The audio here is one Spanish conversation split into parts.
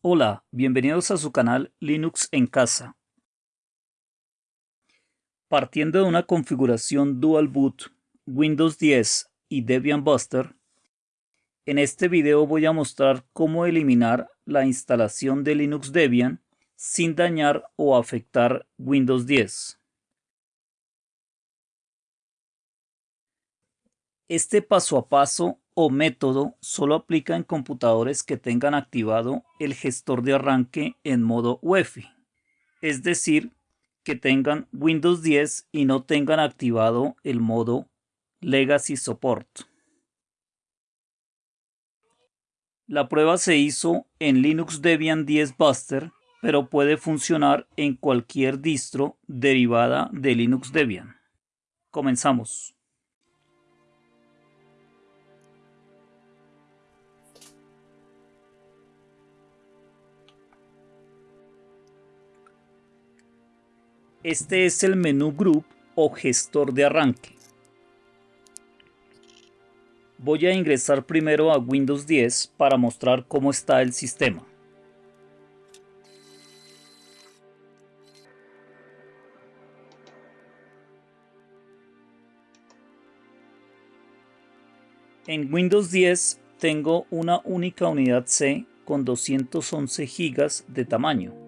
Hola, bienvenidos a su canal Linux en casa. Partiendo de una configuración Dual Boot, Windows 10 y Debian Buster, en este video voy a mostrar cómo eliminar la instalación de Linux Debian sin dañar o afectar Windows 10. Este paso a paso o método solo aplica en computadores que tengan activado el gestor de arranque en modo UEFI, es decir, que tengan Windows 10 y no tengan activado el modo Legacy Support. La prueba se hizo en Linux Debian 10 Buster, pero puede funcionar en cualquier distro derivada de Linux Debian. Comenzamos. Este es el menú Group o gestor de arranque. Voy a ingresar primero a Windows 10 para mostrar cómo está el sistema. En Windows 10 tengo una única unidad C con 211 GB de tamaño.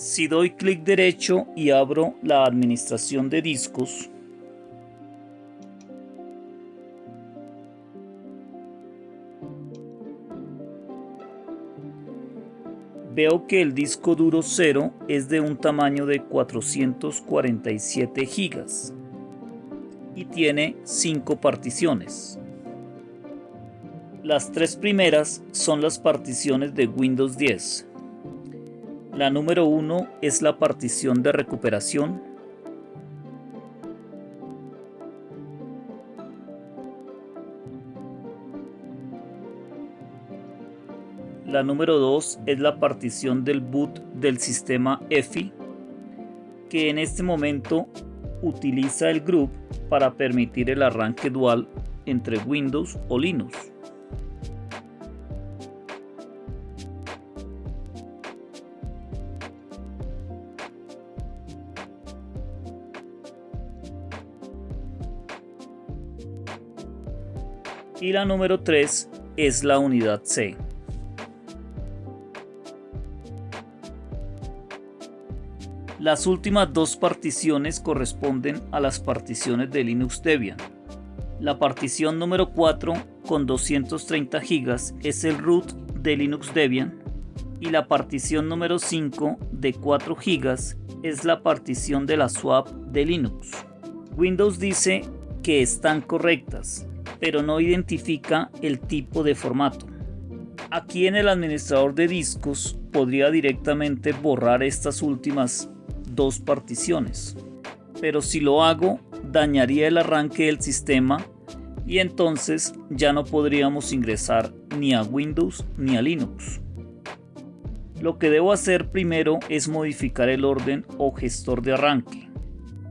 Si doy clic derecho y abro la administración de discos, veo que el disco duro 0 es de un tamaño de 447 GB y tiene 5 particiones. Las tres primeras son las particiones de Windows 10 la número 1 es la partición de recuperación. La número 2 es la partición del boot del sistema EFI, que en este momento utiliza el group para permitir el arranque dual entre Windows o Linux. La número 3 es la unidad C. Las últimas dos particiones corresponden a las particiones de Linux Debian. La partición número 4 con 230 GB es el root de Linux Debian y la partición número 5 de 4 GB es la partición de la swap de Linux. Windows dice que están correctas, pero no identifica el tipo de formato. Aquí en el administrador de discos podría directamente borrar estas últimas dos particiones, pero si lo hago dañaría el arranque del sistema y entonces ya no podríamos ingresar ni a Windows ni a Linux. Lo que debo hacer primero es modificar el orden o gestor de arranque.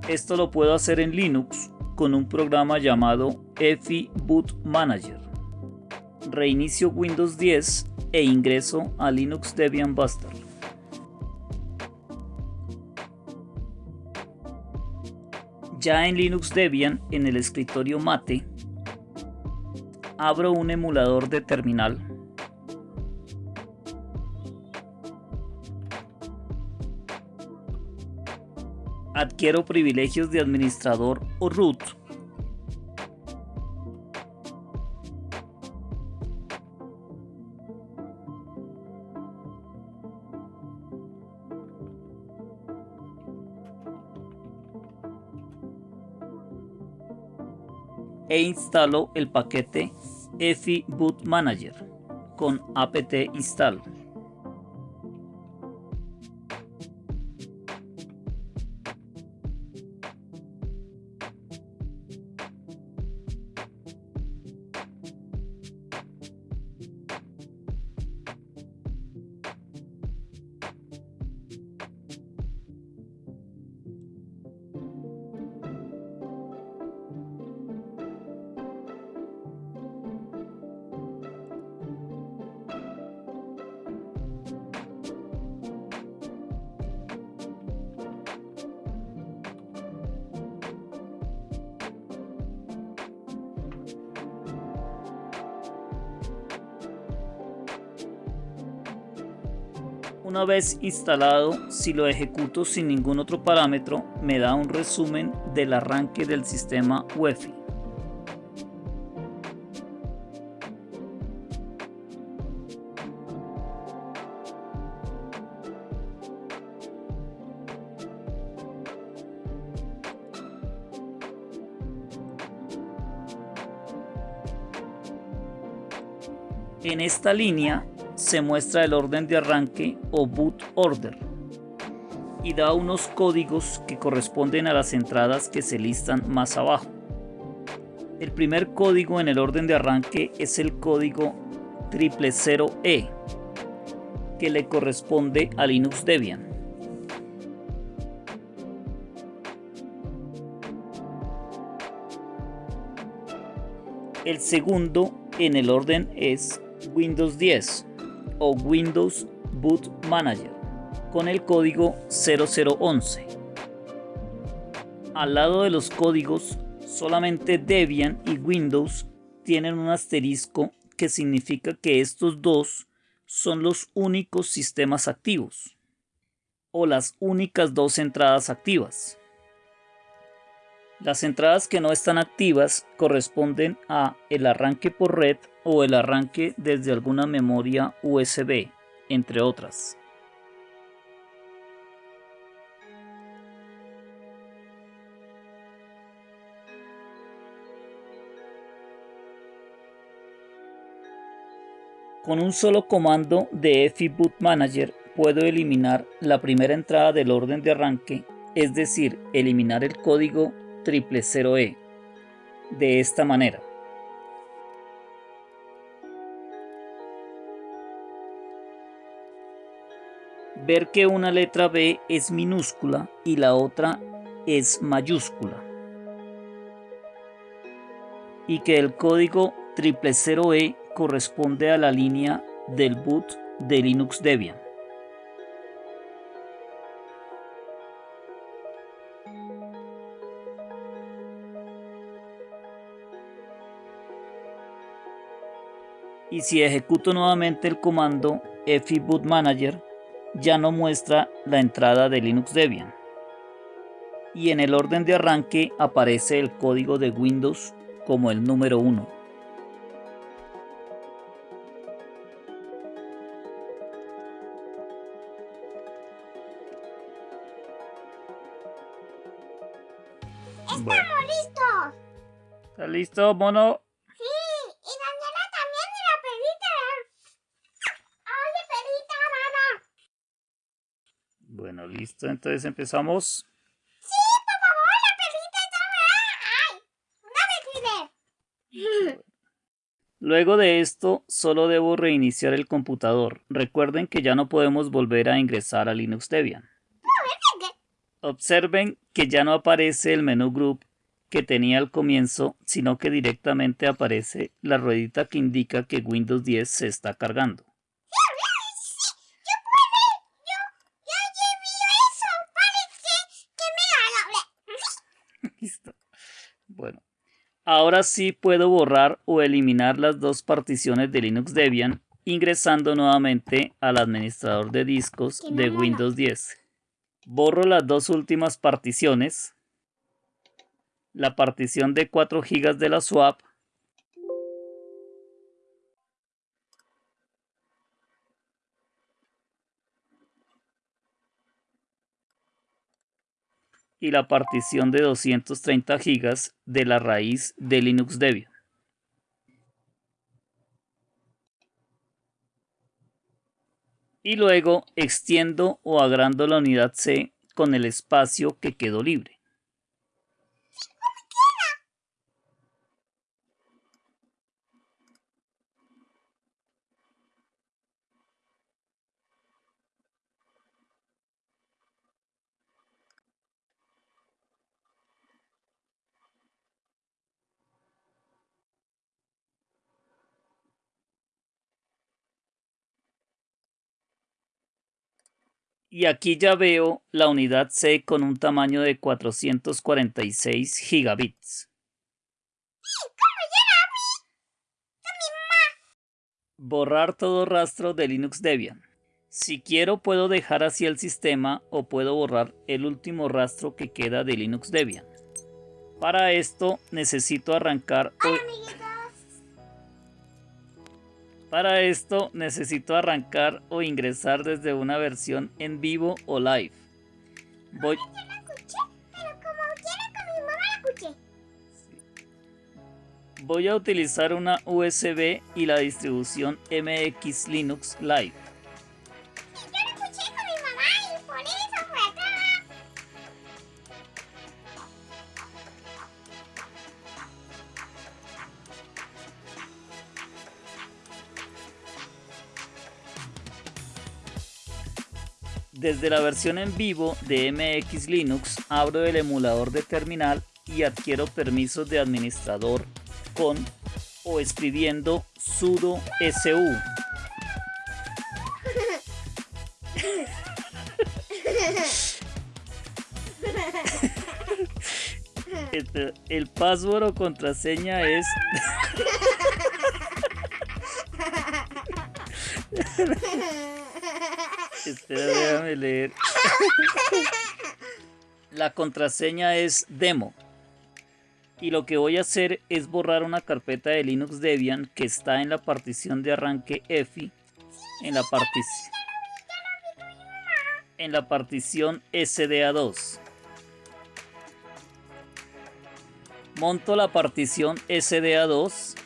Esto lo puedo hacer en Linux con un programa llamado EFI Boot Manager. Reinicio Windows 10 e ingreso a Linux Debian Buster. Ya en Linux Debian, en el escritorio Mate, abro un emulador de terminal adquiero privilegios de administrador o root. E instalo el paquete EFI Boot Manager con apt install. Una vez instalado, si lo ejecuto sin ningún otro parámetro, me da un resumen del arranque del sistema UEFI. En esta línea se muestra el orden de arranque o boot order y da unos códigos que corresponden a las entradas que se listan más abajo. El primer código en el orden de arranque es el código 000E que le corresponde a Linux Debian. El segundo en el orden es Windows 10 o Windows Boot Manager con el código 0011. Al lado de los códigos, solamente Debian y Windows tienen un asterisco que significa que estos dos son los únicos sistemas activos o las únicas dos entradas activas. Las entradas que no están activas corresponden a el arranque por red o el arranque desde alguna memoria USB, entre otras. Con un solo comando de FI Boot Manager puedo eliminar la primera entrada del orden de arranque, es decir, eliminar el código 000E. De esta manera. Ver que una letra B es minúscula y la otra es mayúscula. Y que el código 000E corresponde a la línea del boot de Linux Debian. Y si ejecuto nuevamente el comando boot manager ya no muestra la entrada de Linux Debian y en el orden de arranque aparece el código de Windows como el número 1. Estamos listos. ¿Está listo, mono? Bueno, listo. Entonces empezamos. Sí, por favor, la perrita está... ¡Ay! ¡Una Luego de esto, solo debo reiniciar el computador. Recuerden que ya no podemos volver a ingresar a Linux Debian. Observen que ya no aparece el menú Group que tenía al comienzo, sino que directamente aparece la ruedita que indica que Windows 10 se está cargando. Bueno, ahora sí puedo borrar o eliminar las dos particiones de Linux Debian ingresando nuevamente al administrador de discos de Windows 10. Borro las dos últimas particiones, la partición de 4 GB de la swap y la partición de 230 GB de la raíz de Linux Debian. Y luego extiendo o agrando la unidad C con el espacio que quedó libre. Y aquí ya veo la unidad C con un tamaño de 446 gigabits. Borrar todo rastro de Linux Debian. Si quiero puedo dejar así el sistema o puedo borrar el último rastro que queda de Linux Debian. Para esto necesito arrancar Hola, amiguitos. Para esto necesito arrancar o ingresar desde una versión en vivo o live. Voy, a utilizar una USB y la distribución MX Linux Live. Desde la versión en vivo de MX Linux abro el emulador de terminal y adquiero permisos de administrador con o escribiendo sudo su. Este, El password o contraseña es Leer. La contraseña es demo. Y lo que voy a hacer es borrar una carpeta de Linux Debian que está en la partición de arranque EFI en la partición en la partición SDA2. Monto la partición SDA2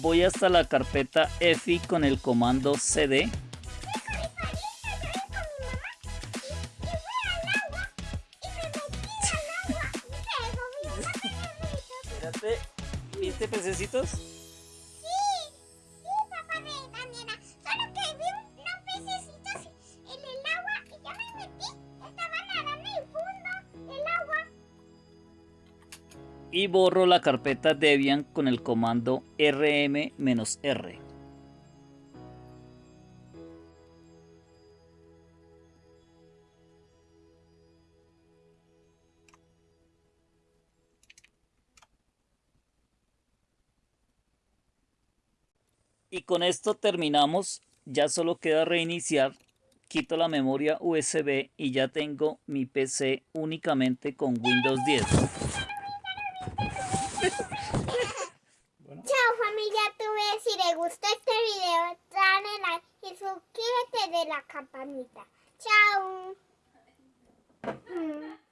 voy hasta la carpeta EFI con el comando cd. Espérate, ¿viste pececitos? Y borro la carpeta Debian con el comando rm-r. Y con esto terminamos. Ya solo queda reiniciar. Quito la memoria USB y ya tengo mi PC únicamente con Windows 10. Chao familia, tú ves si le gustó este video, dale like y suscríbete de la campanita. Chao. Mm.